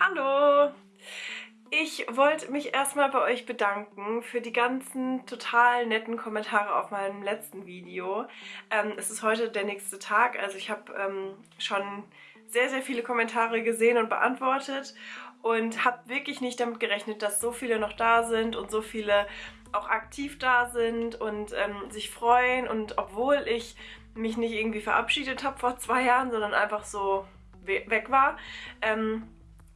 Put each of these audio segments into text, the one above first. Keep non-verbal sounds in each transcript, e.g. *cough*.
Hallo! Ich wollte mich erstmal bei euch bedanken für die ganzen total netten Kommentare auf meinem letzten Video. Ähm, es ist heute der nächste Tag, also ich habe ähm, schon sehr, sehr viele Kommentare gesehen und beantwortet und habe wirklich nicht damit gerechnet, dass so viele noch da sind und so viele auch aktiv da sind und ähm, sich freuen und obwohl ich mich nicht irgendwie verabschiedet habe vor zwei Jahren, sondern einfach so weg war, ähm,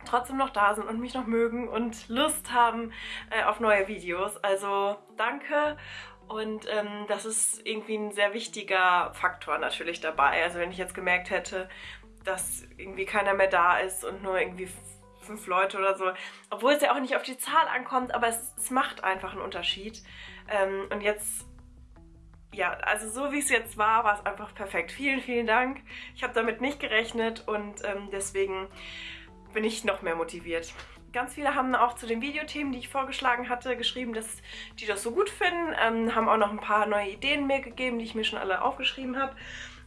trotzdem noch da sind und mich noch mögen und Lust haben äh, auf neue Videos. Also danke und ähm, das ist irgendwie ein sehr wichtiger Faktor natürlich dabei. Also wenn ich jetzt gemerkt hätte, dass irgendwie keiner mehr da ist und nur irgendwie fünf Leute oder so, obwohl es ja auch nicht auf die Zahl ankommt, aber es, es macht einfach einen Unterschied. Ähm, und jetzt ja, also so wie es jetzt war, war es einfach perfekt. Vielen, vielen Dank. Ich habe damit nicht gerechnet und ähm, deswegen bin ich noch mehr motiviert. Ganz viele haben auch zu den Videothemen, die ich vorgeschlagen hatte, geschrieben, dass die das so gut finden. Ähm, haben auch noch ein paar neue Ideen mir gegeben, die ich mir schon alle aufgeschrieben habe.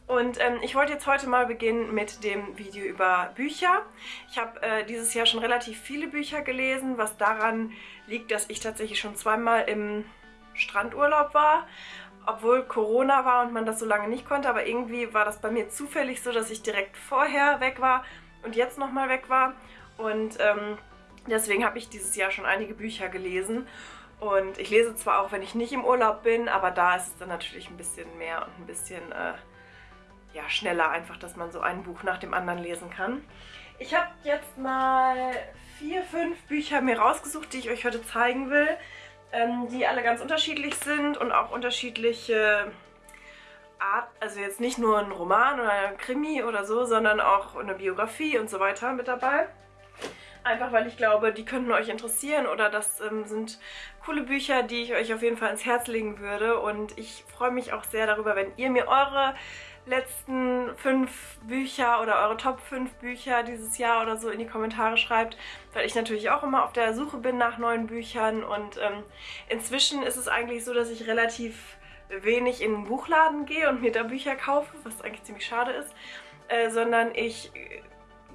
Und ähm, ich wollte jetzt heute mal beginnen mit dem Video über Bücher. Ich habe äh, dieses Jahr schon relativ viele Bücher gelesen, was daran liegt, dass ich tatsächlich schon zweimal im Strandurlaub war obwohl Corona war und man das so lange nicht konnte, aber irgendwie war das bei mir zufällig so, dass ich direkt vorher weg war und jetzt nochmal weg war. Und ähm, deswegen habe ich dieses Jahr schon einige Bücher gelesen. Und ich lese zwar auch, wenn ich nicht im Urlaub bin, aber da ist es dann natürlich ein bisschen mehr und ein bisschen äh, ja, schneller einfach, dass man so ein Buch nach dem anderen lesen kann. Ich habe jetzt mal vier, fünf Bücher mir rausgesucht, die ich euch heute zeigen will, ähm, die alle ganz unterschiedlich sind und auch unterschiedliche Art, also jetzt nicht nur ein Roman oder ein Krimi oder so, sondern auch eine Biografie und so weiter mit dabei. Einfach weil ich glaube, die könnten euch interessieren oder das ähm, sind coole Bücher, die ich euch auf jeden Fall ins Herz legen würde. Und ich freue mich auch sehr darüber, wenn ihr mir eure letzten fünf Bücher oder eure Top 5 Bücher dieses Jahr oder so in die Kommentare schreibt, weil ich natürlich auch immer auf der Suche bin nach neuen Büchern und ähm, inzwischen ist es eigentlich so, dass ich relativ wenig in den Buchladen gehe und mir da Bücher kaufe, was eigentlich ziemlich schade ist, äh, sondern ich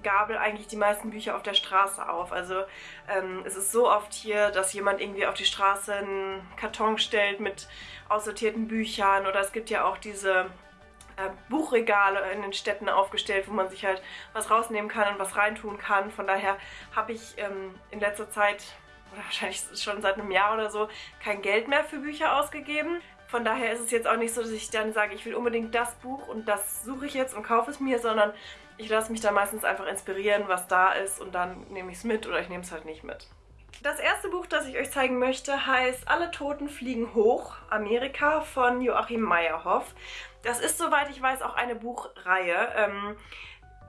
gabel eigentlich die meisten Bücher auf der Straße auf. Also ähm, es ist so oft hier, dass jemand irgendwie auf die Straße einen Karton stellt mit aussortierten Büchern oder es gibt ja auch diese äh, Buchregale in den Städten aufgestellt, wo man sich halt was rausnehmen kann und was reintun kann. Von daher habe ich ähm, in letzter Zeit oder wahrscheinlich schon seit einem Jahr oder so kein Geld mehr für Bücher ausgegeben. Von daher ist es jetzt auch nicht so, dass ich dann sage, ich will unbedingt das Buch und das suche ich jetzt und kaufe es mir, sondern ich lasse mich da meistens einfach inspirieren, was da ist und dann nehme ich es mit oder ich nehme es halt nicht mit. Das erste Buch, das ich euch zeigen möchte, heißt Alle Toten fliegen hoch, Amerika von Joachim Meyerhoff. Das ist, soweit ich weiß, auch eine Buchreihe. Ähm,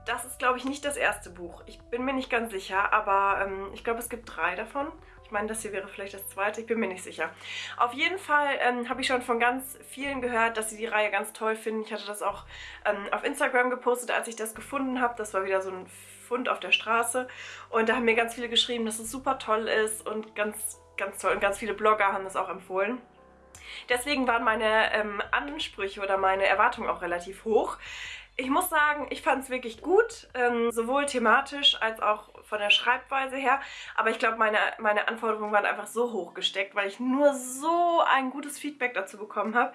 das ist, glaube ich, nicht das erste Buch. Ich bin mir nicht ganz sicher, aber ähm, ich glaube, es gibt drei davon meine, das hier wäre vielleicht das zweite. Ich bin mir nicht sicher. Auf jeden Fall ähm, habe ich schon von ganz vielen gehört, dass sie die Reihe ganz toll finden. Ich hatte das auch ähm, auf Instagram gepostet, als ich das gefunden habe. Das war wieder so ein Fund auf der Straße. Und da haben mir ganz viele geschrieben, dass es super toll ist und ganz, ganz toll. Und ganz viele Blogger haben das auch empfohlen. Deswegen waren meine ähm, Ansprüche oder meine Erwartungen auch relativ hoch. Ich muss sagen, ich fand es wirklich gut, ähm, sowohl thematisch als auch von der Schreibweise her. Aber ich glaube, meine, meine Anforderungen waren einfach so hoch gesteckt, weil ich nur so ein gutes Feedback dazu bekommen habe,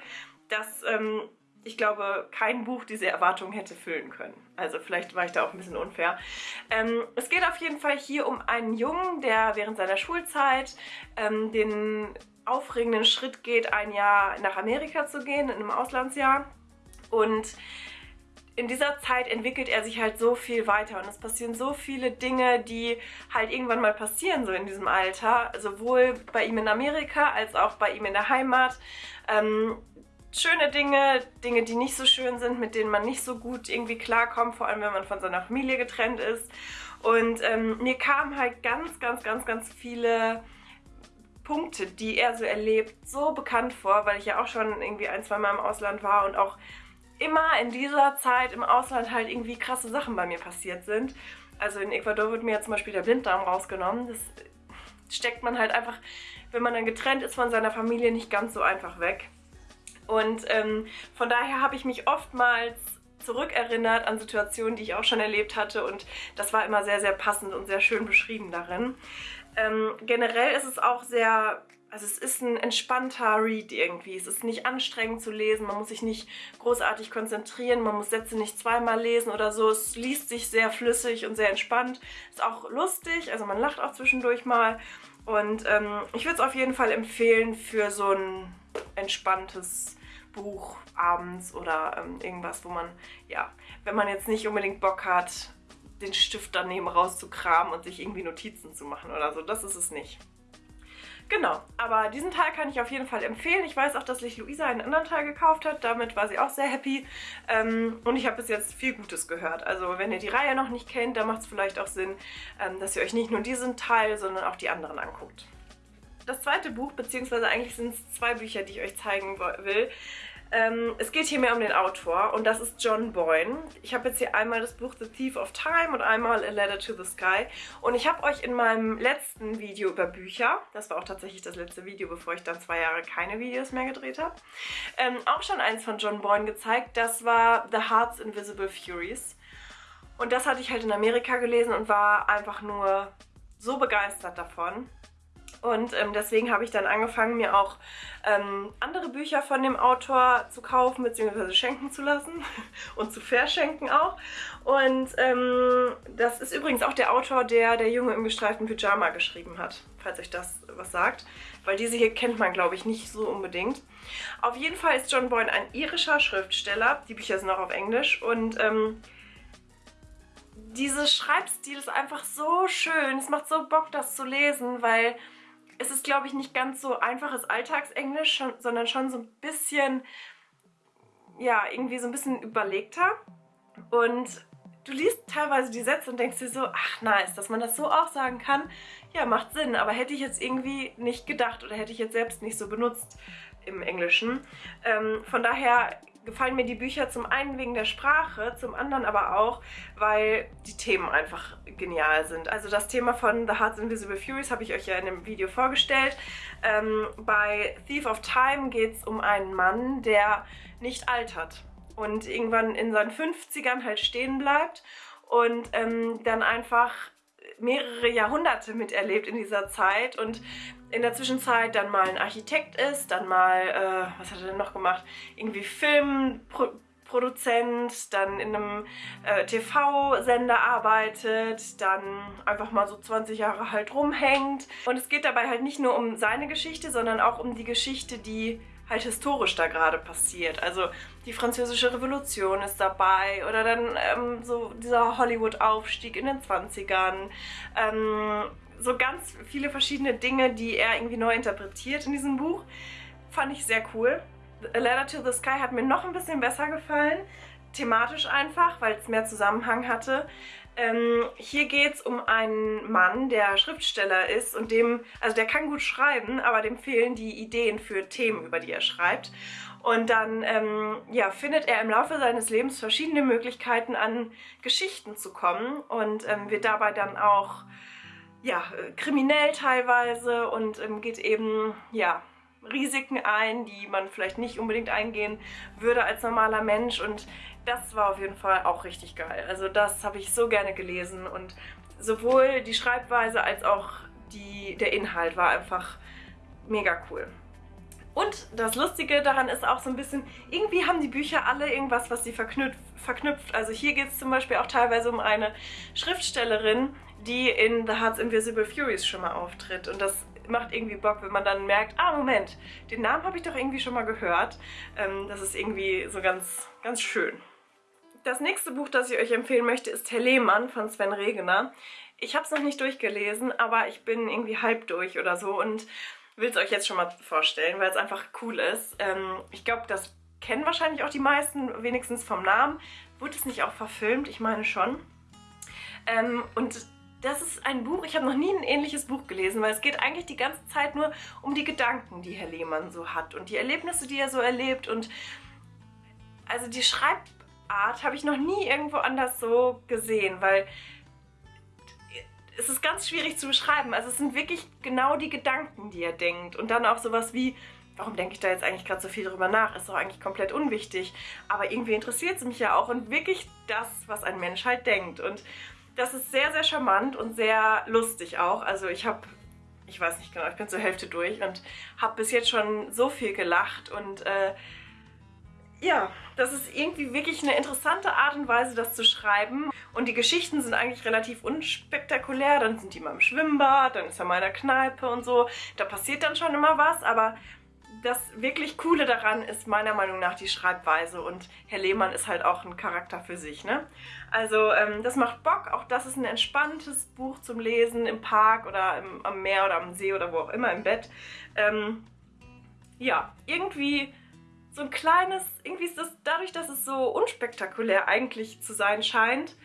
dass ähm, ich glaube, kein Buch diese Erwartungen hätte füllen können. Also vielleicht war ich da auch ein bisschen unfair. Ähm, es geht auf jeden Fall hier um einen Jungen, der während seiner Schulzeit ähm, den aufregenden Schritt geht, ein Jahr nach Amerika zu gehen, in einem Auslandsjahr. Und in dieser Zeit entwickelt er sich halt so viel weiter und es passieren so viele Dinge, die halt irgendwann mal passieren, so in diesem Alter. Sowohl bei ihm in Amerika als auch bei ihm in der Heimat. Ähm, schöne Dinge, Dinge, die nicht so schön sind, mit denen man nicht so gut irgendwie klarkommt, vor allem wenn man von seiner Familie getrennt ist. Und ähm, mir kamen halt ganz, ganz, ganz, ganz viele Punkte, die er so erlebt, so bekannt vor, weil ich ja auch schon irgendwie ein, zwei Mal im Ausland war und auch immer in dieser Zeit im Ausland halt irgendwie krasse Sachen bei mir passiert sind. Also in Ecuador wird mir ja zum Beispiel der Blinddarm rausgenommen. Das steckt man halt einfach, wenn man dann getrennt ist von seiner Familie, nicht ganz so einfach weg. Und ähm, von daher habe ich mich oftmals zurückerinnert an Situationen, die ich auch schon erlebt hatte und das war immer sehr, sehr passend und sehr schön beschrieben darin. Ähm, generell ist es auch sehr also es ist ein entspannter Read irgendwie. Es ist nicht anstrengend zu lesen, man muss sich nicht großartig konzentrieren, man muss Sätze nicht zweimal lesen oder so. Es liest sich sehr flüssig und sehr entspannt. Ist auch lustig, also man lacht auch zwischendurch mal. Und ähm, ich würde es auf jeden Fall empfehlen für so ein entspanntes Buch abends oder ähm, irgendwas, wo man, ja, wenn man jetzt nicht unbedingt Bock hat, den Stift daneben rauszukramen und sich irgendwie Notizen zu machen oder so. Das ist es nicht. Genau, aber diesen Teil kann ich auf jeden Fall empfehlen. Ich weiß auch, dass sich Luisa einen anderen Teil gekauft hat. Damit war sie auch sehr happy. Ähm, und ich habe bis jetzt viel Gutes gehört. Also wenn ihr die Reihe noch nicht kennt, dann macht es vielleicht auch Sinn, ähm, dass ihr euch nicht nur diesen Teil, sondern auch die anderen anguckt. Das zweite Buch, beziehungsweise eigentlich sind es zwei Bücher, die ich euch zeigen will, ähm, es geht hier mehr um den Autor und das ist John Boyne. Ich habe jetzt hier einmal das Buch The Thief of Time und einmal A Letter to the Sky. Und ich habe euch in meinem letzten Video über Bücher, das war auch tatsächlich das letzte Video, bevor ich dann zwei Jahre keine Videos mehr gedreht habe, ähm, auch schon eins von John Boyne gezeigt. Das war The Heart's Invisible Furies. Und das hatte ich halt in Amerika gelesen und war einfach nur so begeistert davon. Und ähm, deswegen habe ich dann angefangen, mir auch ähm, andere Bücher von dem Autor zu kaufen bzw. schenken zu lassen *laughs* und zu verschenken auch. Und ähm, das ist übrigens auch der Autor, der Der Junge im gestreiften Pyjama geschrieben hat, falls euch das was sagt. Weil diese hier kennt man, glaube ich, nicht so unbedingt. Auf jeden Fall ist John Boyne ein irischer Schriftsteller. Die Bücher sind auch auf Englisch. Und ähm, dieser Schreibstil ist einfach so schön. Es macht so Bock, das zu lesen, weil es ist, glaube ich, nicht ganz so einfaches Alltagsenglisch, schon, sondern schon so ein bisschen, ja, irgendwie so ein bisschen überlegter. Und du liest teilweise die Sätze und denkst dir so, ach nice, dass man das so auch sagen kann, ja, macht Sinn. Aber hätte ich jetzt irgendwie nicht gedacht oder hätte ich jetzt selbst nicht so benutzt im Englischen. Ähm, von daher gefallen mir die Bücher zum einen wegen der Sprache, zum anderen aber auch, weil die Themen einfach genial sind. Also das Thema von The Heart's Invisible Furies habe ich euch ja in dem Video vorgestellt. Ähm, bei Thief of Time geht es um einen Mann, der nicht altert und irgendwann in seinen 50ern halt stehen bleibt und ähm, dann einfach mehrere Jahrhunderte miterlebt in dieser Zeit und in der Zwischenzeit dann mal ein Architekt ist, dann mal, äh, was hat er denn noch gemacht? Irgendwie Filmproduzent, dann in einem äh, TV-Sender arbeitet, dann einfach mal so 20 Jahre halt rumhängt. Und es geht dabei halt nicht nur um seine Geschichte, sondern auch um die Geschichte, die halt historisch da gerade passiert. Also die französische Revolution ist dabei oder dann ähm, so dieser Hollywood-Aufstieg in den 20ern. Ähm, so ganz viele verschiedene Dinge, die er irgendwie neu interpretiert in diesem Buch. Fand ich sehr cool. A Letter to the Sky hat mir noch ein bisschen besser gefallen. Thematisch einfach, weil es mehr Zusammenhang hatte. Ähm, hier geht es um einen Mann, der Schriftsteller ist und dem, also der kann gut schreiben, aber dem fehlen die Ideen für Themen, über die er schreibt. Und dann ähm, ja, findet er im Laufe seines Lebens verschiedene Möglichkeiten, an Geschichten zu kommen und ähm, wird dabei dann auch ja, kriminell teilweise und ähm, geht eben ja, Risiken ein, die man vielleicht nicht unbedingt eingehen würde als normaler Mensch und das war auf jeden Fall auch richtig geil. Also das habe ich so gerne gelesen und sowohl die Schreibweise als auch die, der Inhalt war einfach mega cool. Und das Lustige daran ist auch so ein bisschen, irgendwie haben die Bücher alle irgendwas, was sie verknüpft. verknüpft. Also hier geht es zum Beispiel auch teilweise um eine Schriftstellerin, die in The Heart's Invisible Furies schon mal auftritt. Und das macht irgendwie Bock, wenn man dann merkt, ah Moment, den Namen habe ich doch irgendwie schon mal gehört. Ähm, das ist irgendwie so ganz, ganz schön. Das nächste Buch, das ich euch empfehlen möchte, ist Herr Lehmann von Sven Regener. Ich habe es noch nicht durchgelesen, aber ich bin irgendwie halb durch oder so und will es euch jetzt schon mal vorstellen, weil es einfach cool ist. Ähm, ich glaube, das kennen wahrscheinlich auch die meisten, wenigstens vom Namen. Wurde es nicht auch verfilmt? Ich meine schon. Ähm, und das ist ein Buch, ich habe noch nie ein ähnliches Buch gelesen, weil es geht eigentlich die ganze Zeit nur um die Gedanken, die Herr Lehmann so hat und die Erlebnisse, die er so erlebt und also die Schreibart habe ich noch nie irgendwo anders so gesehen, weil es ist ganz schwierig zu beschreiben. Also es sind wirklich genau die Gedanken, die er denkt und dann auch sowas wie warum denke ich da jetzt eigentlich gerade so viel drüber nach? Ist doch eigentlich komplett unwichtig. Aber irgendwie interessiert es mich ja auch und wirklich das, was ein Mensch halt denkt. Und das ist sehr, sehr charmant und sehr lustig auch. Also ich habe, ich weiß nicht genau, ich bin zur Hälfte durch und habe bis jetzt schon so viel gelacht und äh, ja, das ist irgendwie wirklich eine interessante Art und Weise, das zu schreiben. Und die Geschichten sind eigentlich relativ unspektakulär. Dann sind die mal im Schwimmbad, dann ist er mal in der Kneipe und so. Da passiert dann schon immer was, aber das wirklich Coole daran ist meiner Meinung nach die Schreibweise und Herr Lehmann ist halt auch ein Charakter für sich. Ne? Also ähm, das macht Bock, auch das ist ein entspanntes Buch zum Lesen im Park oder im, am Meer oder am See oder wo auch immer im Bett. Ähm, ja, irgendwie so ein kleines, irgendwie ist das dadurch, dass es so unspektakulär eigentlich zu sein scheint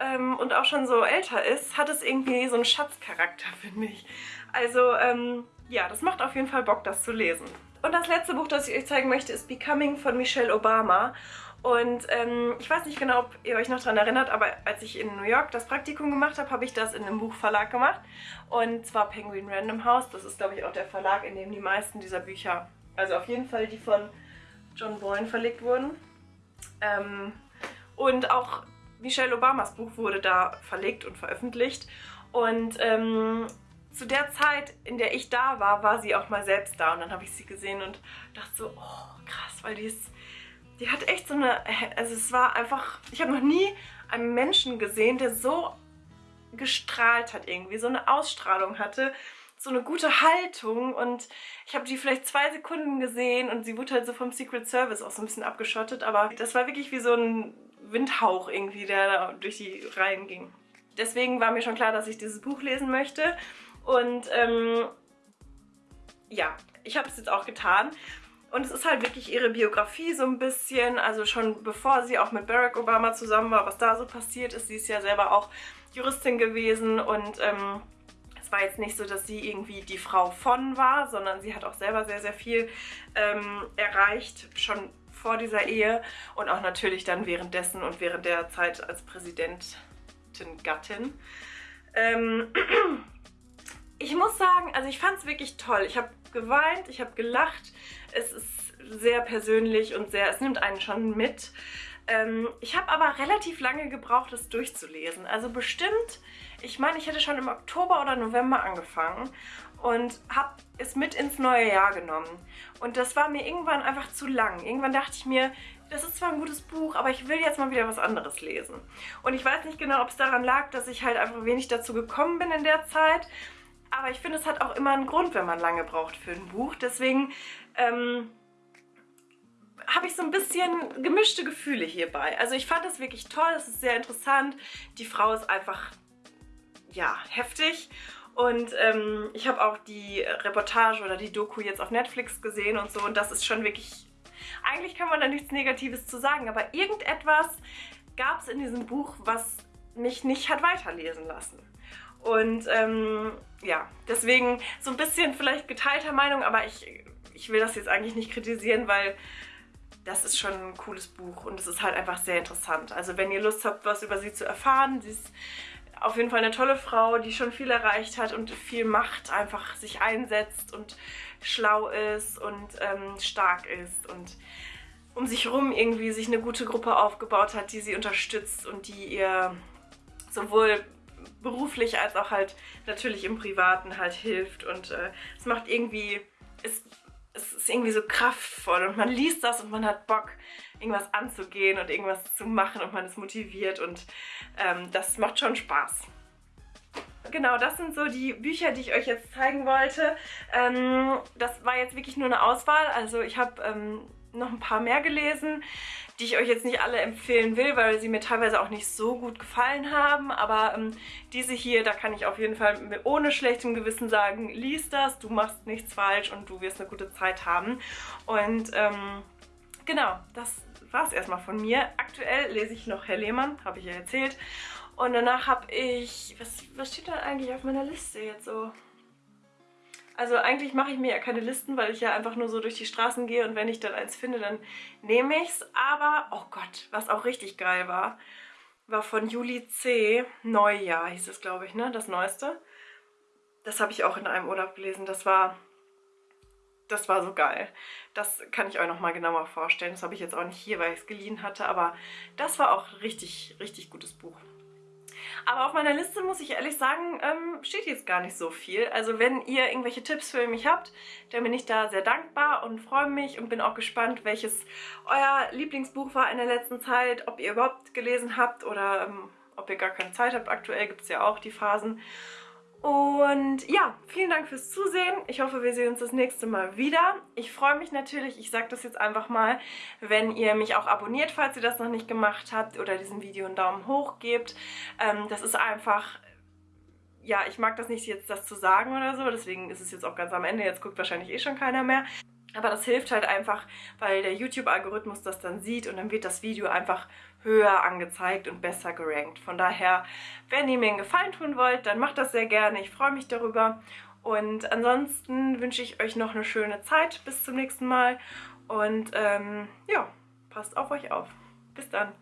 ähm, und auch schon so älter ist, hat es irgendwie so einen Schatzcharakter, finde ich. Also ähm, ja, das macht auf jeden Fall Bock, das zu lesen. Und das letzte Buch, das ich euch zeigen möchte, ist Becoming von Michelle Obama. Und ähm, ich weiß nicht genau, ob ihr euch noch daran erinnert, aber als ich in New York das Praktikum gemacht habe, habe ich das in einem Buchverlag gemacht. Und zwar Penguin Random House. Das ist, glaube ich, auch der Verlag, in dem die meisten dieser Bücher, also auf jeden Fall die von John Boyne verlegt wurden. Ähm, und auch Michelle Obamas Buch wurde da verlegt und veröffentlicht. Und ähm, zu der Zeit, in der ich da war, war sie auch mal selbst da. Und dann habe ich sie gesehen und dachte so, oh krass, weil die ist, die hat echt so eine, also es war einfach, ich habe noch nie einen Menschen gesehen, der so gestrahlt hat irgendwie, so eine Ausstrahlung hatte, so eine gute Haltung und ich habe die vielleicht zwei Sekunden gesehen und sie wurde halt so vom Secret Service auch so ein bisschen abgeschottet, aber das war wirklich wie so ein Windhauch irgendwie, der da durch die Reihen ging. Deswegen war mir schon klar, dass ich dieses Buch lesen möchte und ähm, ja, ich habe es jetzt auch getan. Und es ist halt wirklich ihre Biografie so ein bisschen, also schon bevor sie auch mit Barack Obama zusammen war, was da so passiert ist. Sie ist ja selber auch Juristin gewesen und ähm, war jetzt nicht so, dass sie irgendwie die Frau von war, sondern sie hat auch selber sehr, sehr viel ähm, erreicht, schon vor dieser Ehe und auch natürlich dann währenddessen und während der Zeit als Präsidentin-Gattin. Ähm, *clears throat* ich muss sagen, also ich fand es wirklich toll. Ich habe geweint, ich habe gelacht. Es ist sehr persönlich und sehr, es nimmt einen schon mit. Ähm, ich habe aber relativ lange gebraucht, es durchzulesen. Also bestimmt, ich meine, ich hätte schon im Oktober oder November angefangen und habe es mit ins neue Jahr genommen. Und das war mir irgendwann einfach zu lang. Irgendwann dachte ich mir, das ist zwar ein gutes Buch, aber ich will jetzt mal wieder was anderes lesen. Und ich weiß nicht genau, ob es daran lag, dass ich halt einfach wenig dazu gekommen bin in der Zeit aber ich finde, es hat auch immer einen Grund, wenn man lange braucht für ein Buch. Deswegen ähm, habe ich so ein bisschen gemischte Gefühle hierbei. Also ich fand es wirklich toll, es ist sehr interessant. Die Frau ist einfach, ja, heftig. Und ähm, ich habe auch die Reportage oder die Doku jetzt auf Netflix gesehen und so. Und das ist schon wirklich... Eigentlich kann man da nichts Negatives zu sagen, aber irgendetwas gab es in diesem Buch, was mich nicht hat weiterlesen lassen. Und ähm, ja, deswegen so ein bisschen vielleicht geteilter Meinung, aber ich, ich will das jetzt eigentlich nicht kritisieren, weil das ist schon ein cooles Buch und es ist halt einfach sehr interessant. Also wenn ihr Lust habt, was über sie zu erfahren, sie ist auf jeden Fall eine tolle Frau, die schon viel erreicht hat und viel macht, einfach sich einsetzt und schlau ist und ähm, stark ist und um sich rum irgendwie sich eine gute Gruppe aufgebaut hat, die sie unterstützt und die ihr sowohl beruflich als auch halt natürlich im Privaten halt hilft und äh, es macht irgendwie, es, es ist irgendwie so kraftvoll und man liest das und man hat Bock, irgendwas anzugehen und irgendwas zu machen und man ist motiviert und ähm, das macht schon Spaß. Genau, das sind so die Bücher, die ich euch jetzt zeigen wollte. Ähm, das war jetzt wirklich nur eine Auswahl, also ich habe ähm, noch ein paar mehr gelesen die ich euch jetzt nicht alle empfehlen will, weil sie mir teilweise auch nicht so gut gefallen haben. Aber ähm, diese hier, da kann ich auf jeden Fall ohne schlechtem Gewissen sagen, lies das, du machst nichts falsch und du wirst eine gute Zeit haben. Und ähm, genau, das war es erstmal von mir. Aktuell lese ich noch Herr Lehmann, habe ich ja erzählt. Und danach habe ich, was, was steht da eigentlich auf meiner Liste jetzt so? Also eigentlich mache ich mir ja keine Listen, weil ich ja einfach nur so durch die Straßen gehe und wenn ich dann eins finde, dann nehme ich es. Aber, oh Gott, was auch richtig geil war, war von Juli C. Neujahr hieß es, glaube ich, ne? Das Neueste. Das habe ich auch in einem Urlaub gelesen. Das war, das war so geil. Das kann ich euch nochmal genauer vorstellen. Das habe ich jetzt auch nicht hier, weil ich es geliehen hatte, aber das war auch richtig, richtig gutes Buch. Aber auf meiner Liste, muss ich ehrlich sagen, ähm, steht jetzt gar nicht so viel. Also wenn ihr irgendwelche Tipps für mich habt, dann bin ich da sehr dankbar und freue mich und bin auch gespannt, welches euer Lieblingsbuch war in der letzten Zeit, ob ihr überhaupt gelesen habt oder ähm, ob ihr gar keine Zeit habt. Aktuell gibt es ja auch die Phasen. Und ja, vielen Dank fürs Zusehen. Ich hoffe, wir sehen uns das nächste Mal wieder. Ich freue mich natürlich, ich sage das jetzt einfach mal, wenn ihr mich auch abonniert, falls ihr das noch nicht gemacht habt oder diesem Video einen Daumen hoch gebt. Ähm, das ist einfach ja, ich mag das nicht jetzt das zu sagen oder so, deswegen ist es jetzt auch ganz am Ende, jetzt guckt wahrscheinlich eh schon keiner mehr. Aber das hilft halt einfach, weil der YouTube-Algorithmus das dann sieht und dann wird das Video einfach höher angezeigt und besser gerankt. Von daher, wenn ihr mir einen Gefallen tun wollt, dann macht das sehr gerne. Ich freue mich darüber. Und ansonsten wünsche ich euch noch eine schöne Zeit. Bis zum nächsten Mal. Und ähm, ja, passt auf euch auf. Bis dann.